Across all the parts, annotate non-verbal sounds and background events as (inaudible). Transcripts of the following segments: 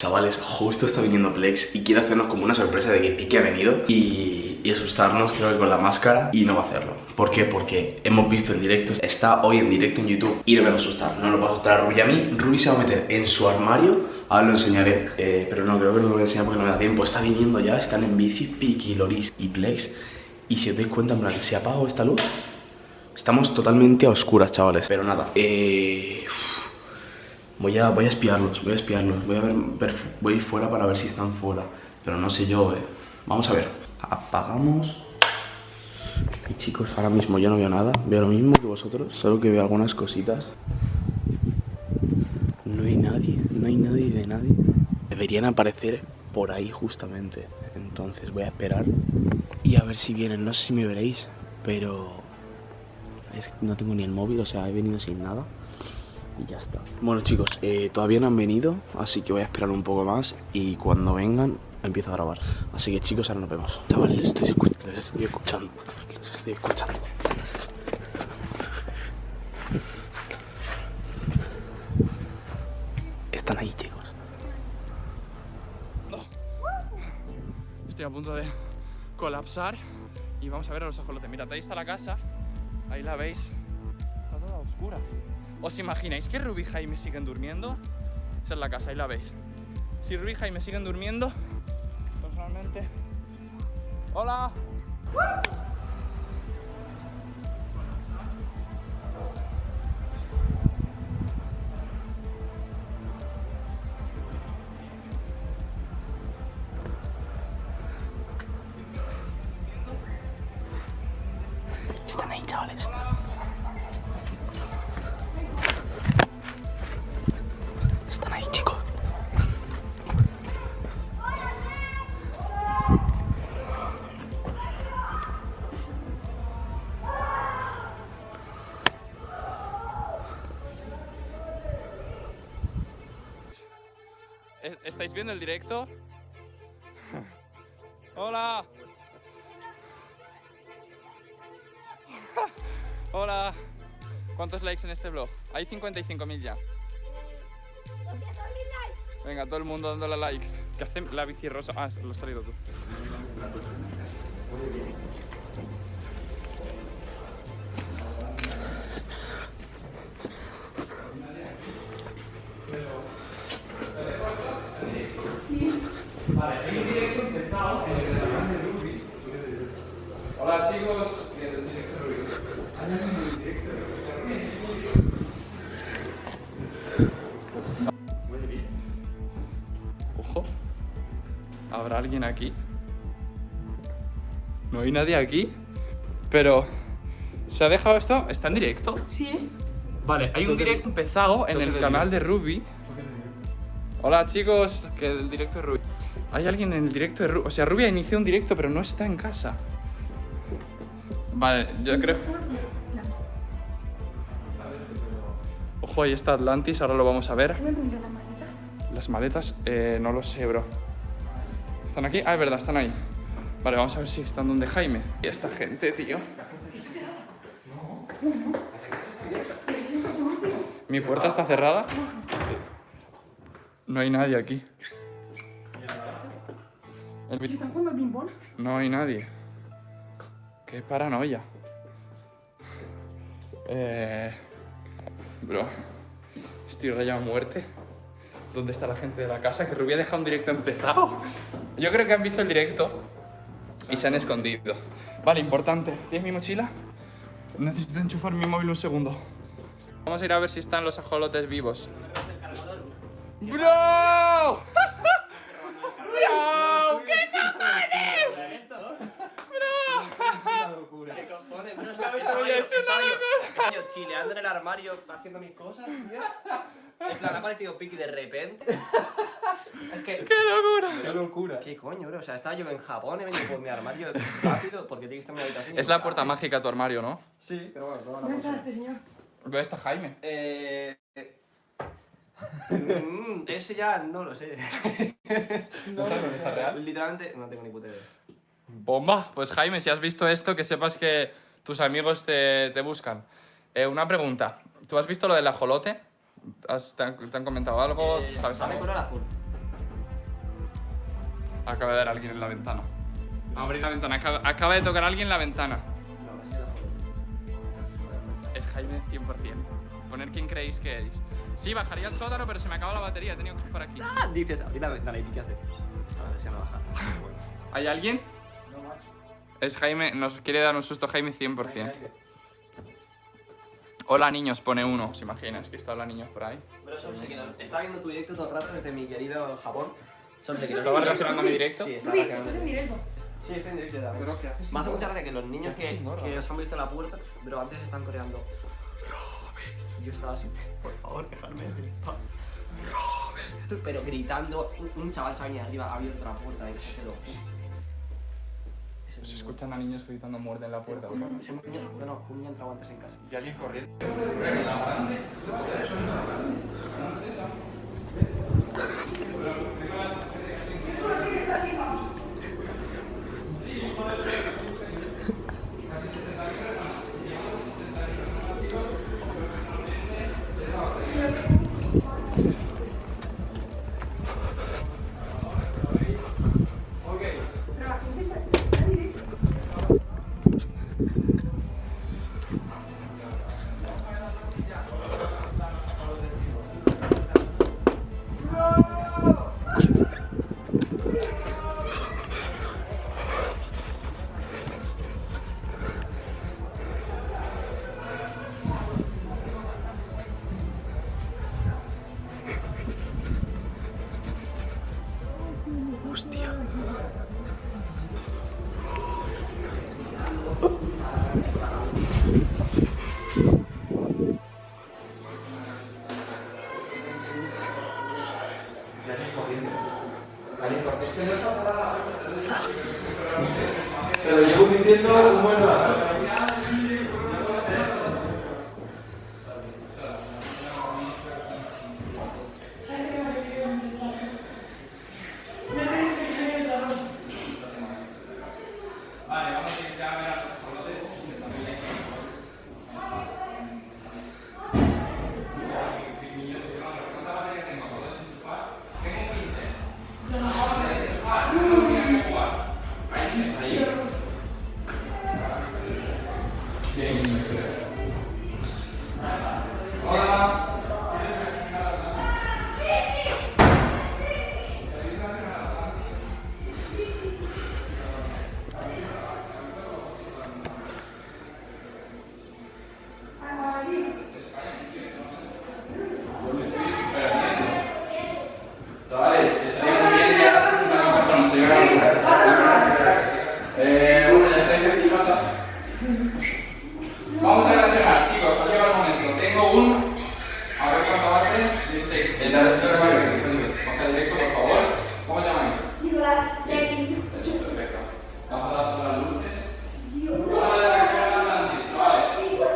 Chavales, justo está viniendo Plex y quiere hacernos como una sorpresa de que Pique ha venido y, asustarnos, creo que con la máscara, y no va a hacerlo. ¿Por qué? Porque hemos visto en directo, está hoy en directo en YouTube y no me va a asustar, no nos va a asustar a Ruby a mí. Ruby se va a meter en su armario, ahora lo enseñaré, eh, pero no, creo que no lo voy a enseñar porque no me da tiempo. Está viniendo ya, están en bici, Pique, Loris y Plex. Y si os dais cuenta, en plan, se ha apagado esta luz. Estamos totalmente a oscuras, chavales. Pero nada, eh... Voy a, voy a espiarlos, voy a espiarlos, voy a ver, voy ir fuera para ver si están fuera. Pero no sé yo, eh. Vamos a ver. Apagamos. Y chicos, ahora mismo yo no veo nada. Veo lo mismo que vosotros, solo que veo algunas cositas. No hay nadie, no hay nadie de nadie. Deberían aparecer por ahí justamente. Entonces voy a esperar y a ver si vienen. No sé si me veréis, pero no tengo ni el móvil, o sea, he venido sin nada. Y ya está. Bueno chicos, eh, todavía no han venido, así que voy a esperar un poco más y cuando vengan empiezo a grabar. Así que chicos, ahora nos vemos. Chavales, les estoy, escu- estoy escuchando. Les estoy escuchando. Están ahí chicos. Estoy a punto de colapsar y vamos a ver a los ajolotes. Mirad, ahí está la casa, ahí la veis. Está toda a oscuras. ¿Os imagináis que Ruby y Jaime siguen durmiendo? Esa es la casa, ahí la veis. Si Ruby y Jaime siguen durmiendo, personalmente... ¡Hola! Están ahí chicos. ¿E- ¿Estáis viendo el directo? ¡Hola! (laughs) ¡Hola! ¿Cuántos likes en este vlog? Hay 55.000 ya. Venga, todo el mundo dándole like. ¿Qué hace la bici rosa? Ah, lo has traído tú. Vale, hay un directo empezado en el de. Hola chicos, ¿Habrá alguien aquí? No hay nadie aquí. Pero. ¿Se ha dejado esto? ¿Está en directo? Sí. Vale, hay un directo empezado en el canal de Ruby. Hola chicos, que el directo de Ruby. Hay alguien en el directo de Ruby. O sea, Ruby ha iniciado un directo, pero no está en casa. Vale, yo creo. Ojo, ahí está Atlantis, ahora lo vamos a ver. Las maletas, eh, no lo sé, bro. ¿Están aquí? Ah, es verdad, están ahí. Vale, vamos a ver si están donde Jaime. Y esta gente, tío. ¿Mi puerta está cerrada? No hay nadie aquí. El ¿Se vi- están jugando al? No hay nadie. Qué paranoia. Eh... Bro, estoy rayado a muerte. ¿Dónde está la gente de la casa? Que Rubí ha dejado un directo empezado. Yo creo que han visto el directo y se han escondido. Vale, importante. ¿Tienes mi mochila? Necesito enchufar mi móvil un segundo. Vamos a ir a ver si están los ajolotes vivos. ¡Bro! ¡Bro! ¿Qué ¿Qué cojones? No sabes, Oye, es una estaba yo chileando en el armario haciendo mis cosas, tío. En plan, ha aparecido Piki de repente. (laughs) Es que. ¡Qué locura! Qué locura. ¿Qué coño, bro? O sea, estaba yo en Japón, he venido por mi armario rápido porque tiene que estar en mi habitación. Es la puerta mágica tu armario, ¿no? Sí, pero bueno, toma la ¿Dónde está este señor? ¿Dónde está Jaime? Eh. eh, mm, ese ya no lo sé. (laughs) ¿No sabes dónde está real? Literalmente, no tengo ni puta idea. Bomba. Pues Jaime, si has visto esto, que sepas que tus amigos te, te buscan. Eh, una pregunta. ¿Tú has visto lo del ajolote? ¿Has- te, han, te han comentado algo? Eh, ¿Sabes algo? color azul. Acaba de dar alguien en la ventana. Abrir la ventana. Acaba, acaba de tocar alguien en la ventana. Es Jaime 100%. Poner quién creéis que es. Sí, bajaría al sótano, pero se me acaba la batería. He tenido que enchufar aquí. Ah, dices, abrí la ventana y ¿qué hace? A ver si no baja. (laughs) ¿Hay alguien? Es Jaime, nos quiere dar un susto Jaime 100%. Hola niños, pone uno. ¿Se imaginas que está hola niños por ahí? Pero no. Está viendo tu directo todo el rato desde mi querido Japón. Solo sé que no. ¿Estaba relacionando mi directo? Sí, relacionando. estás en directo. Sí, estoy en directo también. Pero, ¿qué haces? Me hace mucha gracia que los niños ¿Qué haces que, que os han visto en la puerta, pero antes están coreando. Robin. Yo estaba así, por favor, dejadme. Robin. Pero gritando, un, un chaval se ha venido arriba, ha abierto la puerta y te lo Se escuchan a niños gritando muerte en la puerta. juro, ¿verdad? ese niño- no, no, un niño ha entrado antes en casa. Y alguien corriendo. Mm-hmm. 16. El de la señora Mario, que se puede coger directo, por favor. ¿Cómo os llamáis? Nicolás, X. Tenéis, perfecto. Vamos a dar todas las luces. Vamos a reaccionar antes, chavales. ¿Y los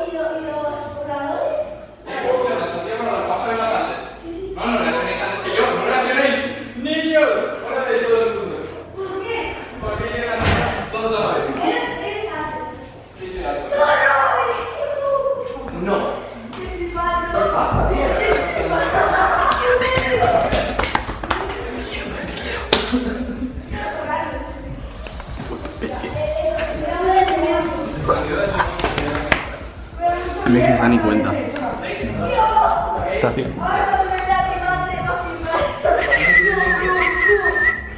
voladores? Las hacía para los pasos más antes. No, no reaccionéis antes que yo, no reaccionéis. Niños, fuera de todo el mundo. ¿Por qué? Porque llegan todos a la vez. Eres alto. Sí, sí, la No. Mi padre. ¿Qué pasa, tío? Alex se da ni cuenta.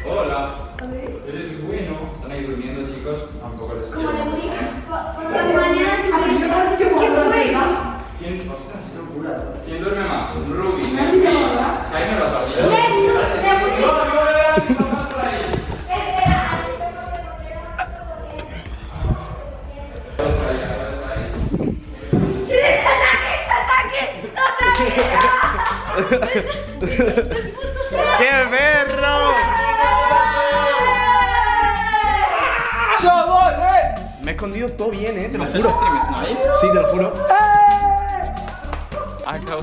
Hola. Eres bueno. Están ahí durmiendo, chicos. Tampoco les quiero. ¿Qué fue? ¿Quién? Ostras, qué locura. ¿Quién duerme más? Ruby. Jaime lo sabía. No, ¡Qué perro! Me he escondido todo bien, eh, te lo ¿Vas a juro. Sí, te lo juro. Acabo.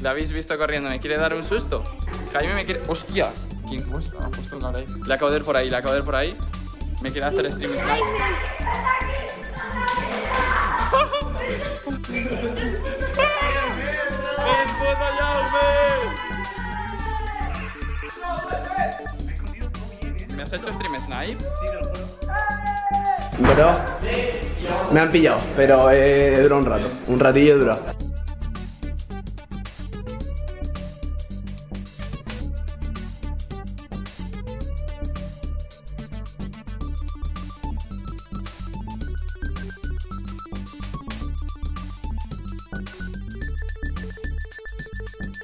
¿La habéis visto corriendo? ¿Me quiere dar un susto? Jaime me quiere. ¡Hostia! ¿Quién cómo está? Ha puesto un ahí. Le acabo de ir por ahí, le acabo de ir por ahí. Me quiere hacer streaming. (laughs) Me bien, eh. ¿Me has hecho stream snipe? Sí, te lo juro. Bro, me han pillado, pero eh, duró un rato. Un ratillo duró.